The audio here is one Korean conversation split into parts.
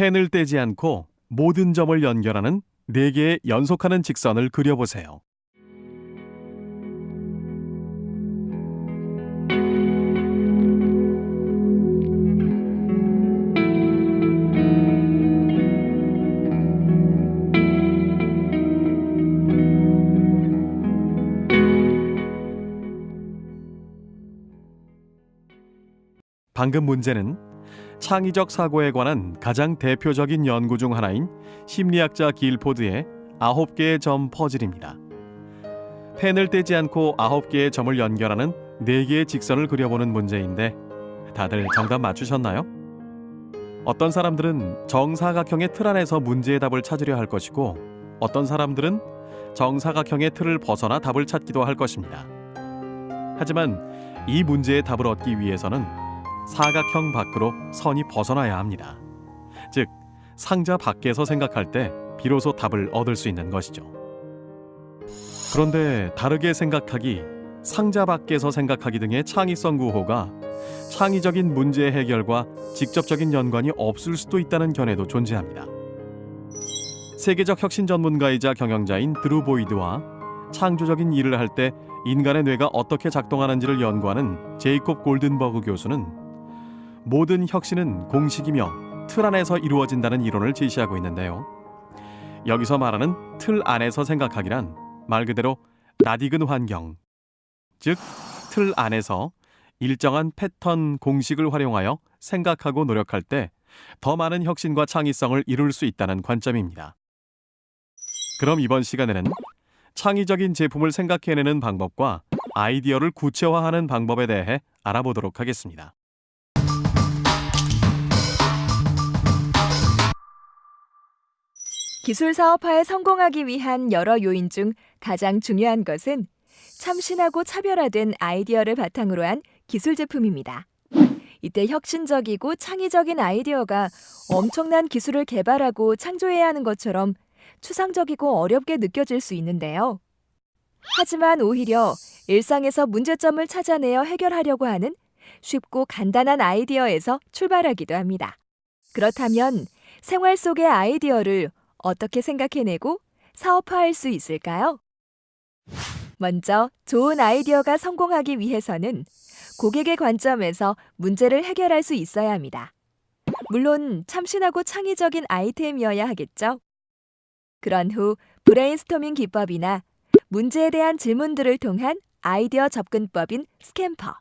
펜을 떼지 않고 모든 점을 연결하는 네 개의 연속하는 직선을 그려보세요. 방금 문제는 창의적 사고에 관한 가장 대표적인 연구 중 하나인 심리학자 길포드의 아홉 개의 점 퍼즐입니다. 펜을 떼지 않고 아홉 개의 점을 연결하는 네 개의 직선을 그려보는 문제인데 다들 정답 맞추셨나요? 어떤 사람들은 정사각형의 틀 안에서 문제의 답을 찾으려 할 것이고 어떤 사람들은 정사각형의 틀을 벗어나 답을 찾기도 할 것입니다. 하지만 이 문제의 답을 얻기 위해서는 사각형 밖으로 선이 벗어나야 합니다. 즉, 상자 밖에서 생각할 때 비로소 답을 얻을 수 있는 것이죠. 그런데 다르게 생각하기, 상자 밖에서 생각하기 등의 창의성 구호가 창의적인 문제 해결과 직접적인 연관이 없을 수도 있다는 견해도 존재합니다. 세계적 혁신 전문가이자 경영자인 드루 보이드와 창조적인 일을 할 때 인간의 뇌가 어떻게 작동하는지를 연구하는 제이콥 골든버그 교수는 모든 혁신은 공식이며 틀 안에서 이루어진다는 이론을 제시하고 있는데요. 여기서 말하는 틀 안에서 생각하기란 말 그대로 낯익은 환경, 즉 틀 안에서 일정한 패턴 공식을 활용하여 생각하고 노력할 때 더 많은 혁신과 창의성을 이룰 수 있다는 관점입니다. 그럼 이번 시간에는 창의적인 제품을 생각해내는 방법과 아이디어를 구체화하는 방법에 대해 알아보도록 하겠습니다. 기술 사업화에 성공하기 위한 여러 요인 중 가장 중요한 것은 참신하고 차별화된 아이디어를 바탕으로 한 기술 제품입니다. 이때 혁신적이고 창의적인 아이디어가 엄청난 기술을 개발하고 창조해야 하는 것처럼 추상적이고 어렵게 느껴질 수 있는데요. 하지만 오히려 일상에서 문제점을 찾아내어 해결하려고 하는 쉽고 간단한 아이디어에서 출발하기도 합니다. 그렇다면 생활 속의 아이디어를 어떻게 생각해내고 사업화할 수 있을까요? 먼저 좋은 아이디어가 성공하기 위해서는 고객의 관점에서 문제를 해결할 수 있어야 합니다. 물론 참신하고 창의적인 아이템이어야 하겠죠. 그런 후 브레인스토밍 기법이나 문제에 대한 질문들을 통한 아이디어 접근법인 SCAMPER,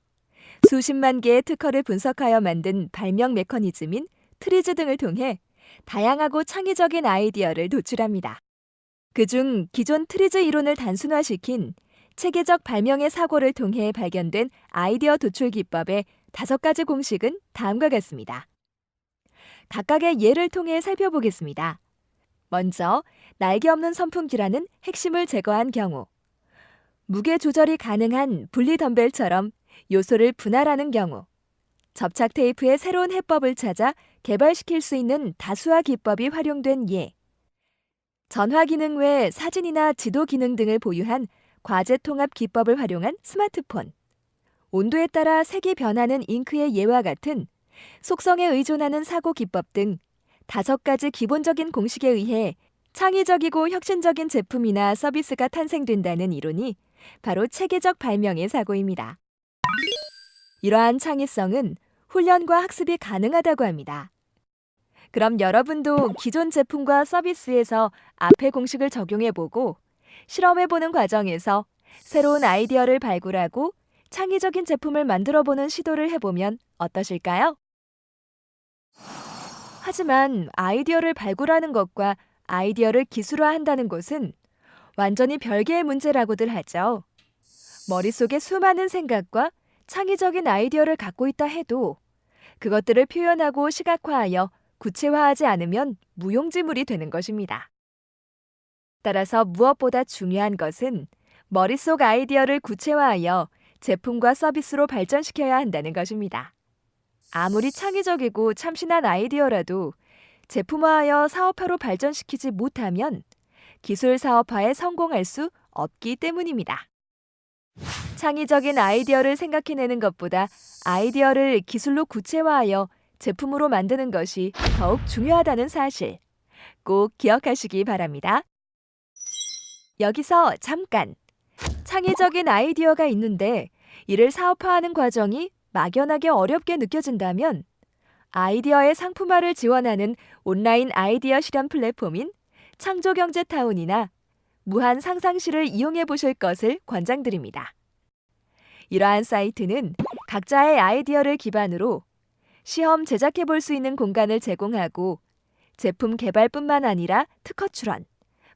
수십만 개의 특허를 분석하여 만든 발명 메커니즘인 TRIZ 등을 통해 다양하고 창의적인 아이디어를 도출합니다. 그중 기존 TRIZ 이론을 단순화시킨 체계적 발명의 사고를 통해 발견된 아이디어 도출 기법의 다섯 가지 공식은 다음과 같습니다. 각각의 예를 통해 살펴보겠습니다. 먼저 날개 없는 선풍기라는 핵심을 제거한 경우 무게 조절이 가능한 분리 덤벨처럼 요소를 분할하는 경우 접착 테이프의 새로운 해법을 찾아 개발시킬 수 있는 다수화 기법이 활용된 예. 전화 기능 외 사진이나 지도 기능 등을 보유한 과제 통합 기법을 활용한 스마트폰. 온도에 따라 색이 변하는 잉크의 예와 같은 속성에 의존하는 사고 기법 등 다섯 가지 기본적인 공식에 의해 창의적이고 혁신적인 제품이나 서비스가 탄생된다는 이론이 바로 체계적 발명의 사고입니다. 이러한 창의성은 훈련과 학습이 가능하다고 합니다. 그럼 여러분도 기존 제품과 서비스에서 앞의 공식을 적용해보고 실험해보는 과정에서 새로운 아이디어를 발굴하고 창의적인 제품을 만들어보는 시도를 해보면 어떠실까요? 하지만 아이디어를 발굴하는 것과 아이디어를 기술화한다는 것은 완전히 별개의 문제라고들 하죠. 머릿속에 수많은 생각과 창의적인 아이디어를 갖고 있다 해도 그것들을 표현하고 시각화하여 구체화하지 않으면 무용지물이 되는 것입니다. 따라서 무엇보다 중요한 것은 머릿속 아이디어를 구체화하여 제품과 서비스로 발전시켜야 한다는 것입니다. 아무리 창의적이고 참신한 아이디어라도 제품화하여 사업화로 발전시키지 못하면 기술 사업화에 성공할 수 없기 때문입니다. 창의적인 아이디어를 생각해내는 것보다 아이디어를 기술로 구체화하여 제품으로 만드는 것이 더욱 중요하다는 사실 꼭 기억하시기 바랍니다. 여기서 잠깐! 창의적인 아이디어가 있는데 이를 사업화하는 과정이 막연하게 어렵게 느껴진다면 아이디어의 상품화를 지원하는 온라인 아이디어 실현 플랫폼인 창조경제타운이나 무한 상상실을 이용해 보실 것을 권장드립니다. 이러한 사이트는 각자의 아이디어를 기반으로 시험 제작해 볼 수 있는 공간을 제공하고 제품 개발뿐만 아니라 특허 출원,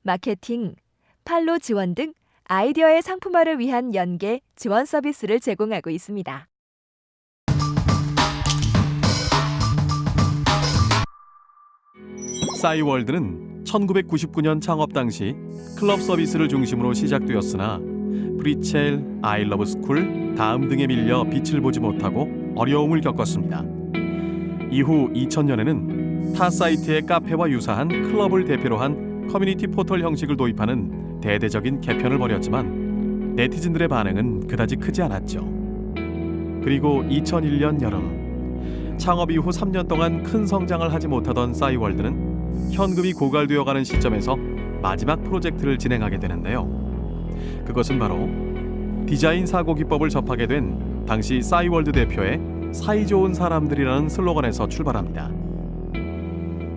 마케팅, 판로 지원 등 아이디어의 상품화를 위한 연계 지원 서비스를 제공하고 있습니다. 싸이월드는 1999년 창업 당시 클럽 서비스를 중심으로 시작되었으나 프리첼, 아이러브 스쿨, 다음 등에 밀려 빛을 보지 못하고 어려움을 겪었습니다. 이후 2000년에는 타 사이트의 카페와 유사한 클럽을 대표로 한 커뮤니티 포털 형식을 도입하는 대대적인 개편을 벌였지만 네티즌들의 반응은 그다지 크지 않았죠. 그리고 2001년 여름 창업 이후 3년 동안 큰 성장을 하지 못하던 싸이월드는 현금이 고갈되어 가는 시점에서 마지막 프로젝트를 진행하게 되는데요. 그것은 바로 디자인 사고 기법을 접하게 된 당시 싸이월드 대표의 사이 좋은 사람들이라는 슬로건에서 출발합니다.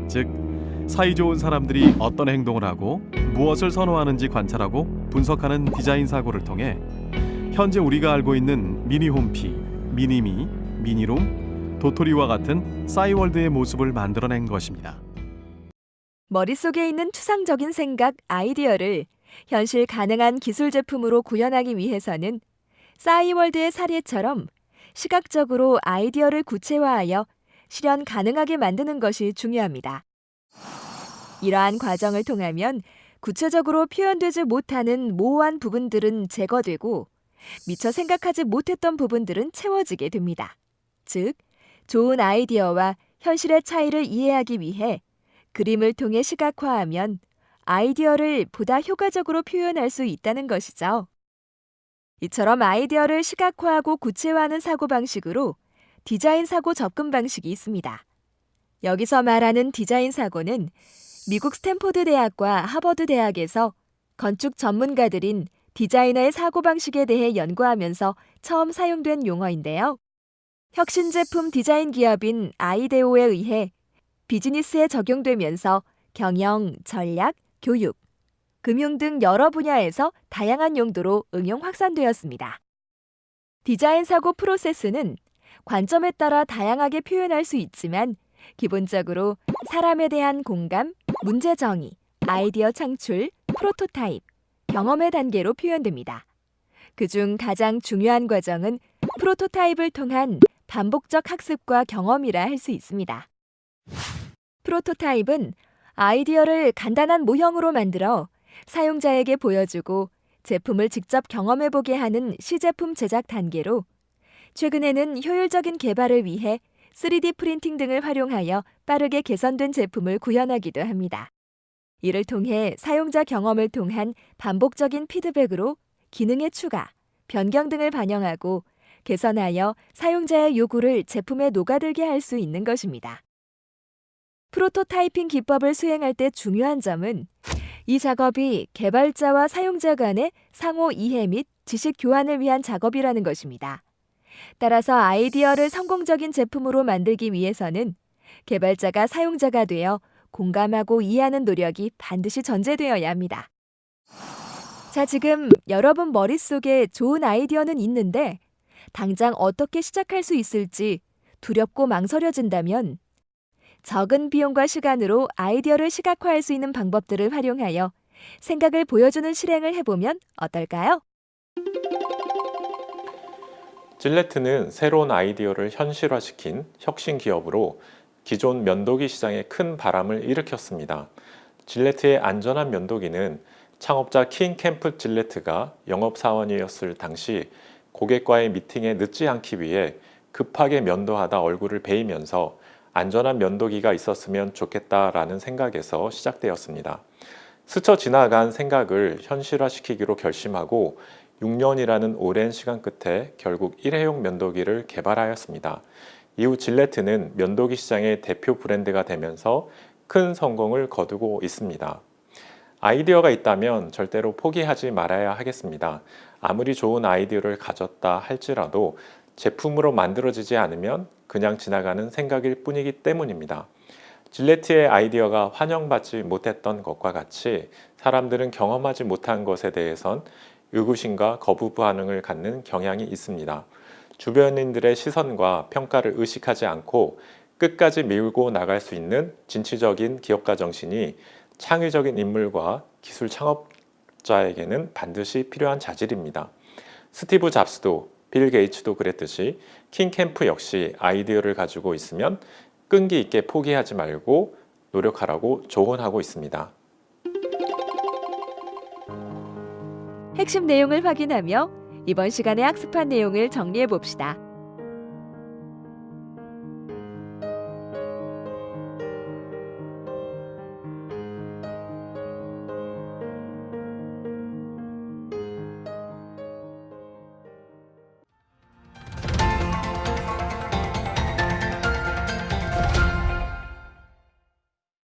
즉, 사이 좋은 사람들이 어떤 행동을 하고 무엇을 선호하는지 관찰하고 분석하는 디자인 사고를 통해 현재 우리가 알고 있는 미니홈피, 미니미, 미니룸, 도토리와 같은 싸이월드의 모습을 만들어낸 것입니다. 머릿속에 있는 추상적인 생각, 아이디어를 현실 가능한 기술 제품으로 구현하기 위해서는 싸이월드의 사례처럼 시각적으로 아이디어를 구체화하여 실현 가능하게 만드는 것이 중요합니다. 이러한 과정을 통하면 구체적으로 표현되지 못하는 모호한 부분들은 제거되고 미처 생각하지 못했던 부분들은 채워지게 됩니다. 즉, 좋은 아이디어와 현실의 차이를 이해하기 위해 그림을 통해 시각화하면 아이디어를 보다 효과적으로 표현할 수 있다는 것이죠. 이처럼 아이디어를 시각화하고 구체화하는 사고방식으로 디자인 사고 접근 방식이 있습니다. 여기서 말하는 디자인 사고는 미국 스탠포드 대학과 하버드 대학에서 건축 전문가들인 디자이너의 사고방식에 대해 연구하면서 처음 사용된 용어인데요. 혁신 제품 디자인 기업인 아이데오에 의해 비즈니스에 적용되면서 경영, 전략, 교육, 금융 등 여러 분야에서 다양한 용도로 응용 확산되었습니다. 디자인 사고 프로세스는 관점에 따라 다양하게 표현할 수 있지만 기본적으로 사람에 대한 공감, 문제 정의, 아이디어 창출, 프로토타입, 경험의 단계로 표현됩니다. 그중 가장 중요한 과정은 프로토타입을 통한 반복적 학습과 경험이라 할 수 있습니다. 프로토타입은 아이디어를 간단한 모형으로 만들어 사용자에게 보여주고 제품을 직접 경험해보게 하는 시제품 제작 단계로 최근에는 효율적인 개발을 위해 3D 프린팅 등을 활용하여 빠르게 개선된 제품을 구현하기도 합니다. 이를 통해 사용자 경험을 통한 반복적인 피드백으로 기능의 추가, 변경 등을 반영하고 개선하여 사용자의 요구를 제품에 녹아들게 할 수 있는 것입니다. 프로토타이핑 기법을 수행할 때 중요한 점은 이 작업이 개발자와 사용자 간의 상호 이해 및 지식 교환을 위한 작업이라는 것입니다. 따라서 아이디어를 성공적인 제품으로 만들기 위해서는 개발자가 사용자가 되어 공감하고 이해하는 노력이 반드시 전제되어야 합니다. 자, 지금 여러분 머릿속에 좋은 아이디어는 있는데 당장 어떻게 시작할 수 있을지 두렵고 망설여진다면 적은 비용과 시간으로 아이디어를 시각화할 수 있는 방법들을 활용하여 생각을 보여주는 실행을 해보면 어떨까요? 질레트는 새로운 아이디어를 현실화시킨 혁신 기업으로 기존 면도기 시장에 큰 바람을 일으켰습니다. 질레트의 안전한 면도기는 창업자 킹 캠프 질레트가 영업사원이었을 당시 고객과의 미팅에 늦지 않기 위해 급하게 면도하다 얼굴을 베이면서 안전한 면도기가 있었으면 좋겠다라는 생각에서 시작되었습니다. 스쳐 지나간 생각을 현실화시키기로 결심하고 6년이라는 오랜 시간 끝에 결국 일회용 면도기를 개발하였습니다. 이후 질레트는 면도기 시장의 대표 브랜드가 되면서 큰 성공을 거두고 있습니다. 아이디어가 있다면 절대로 포기하지 말아야 하겠습니다. 아무리 좋은 아이디어를 가졌다 할지라도 제품으로 만들어지지 않으면 그냥 지나가는 생각일 뿐이기 때문입니다. 질레트의 아이디어가 환영받지 못했던 것과 같이 사람들은 경험하지 못한 것에 대해선 의구심과 거부 반응을 갖는 경향이 있습니다. 주변인들의 시선과 평가를 의식하지 않고 끝까지 밀고 나갈 수 있는 진취적인 기업가 정신이 창의적인 인물과 기술 창업자에게는 반드시 필요한 자질입니다. 스티브 잡스도 빌 게이츠도 그랬듯이 킹 캠프 역시 아이디어를 가지고 있으면 끈기 있게 포기하지 말고 노력하라고 조언하고 있습니다. 핵심 내용을 확인하며 이번 시간에 학습한 내용을 정리해 봅시다.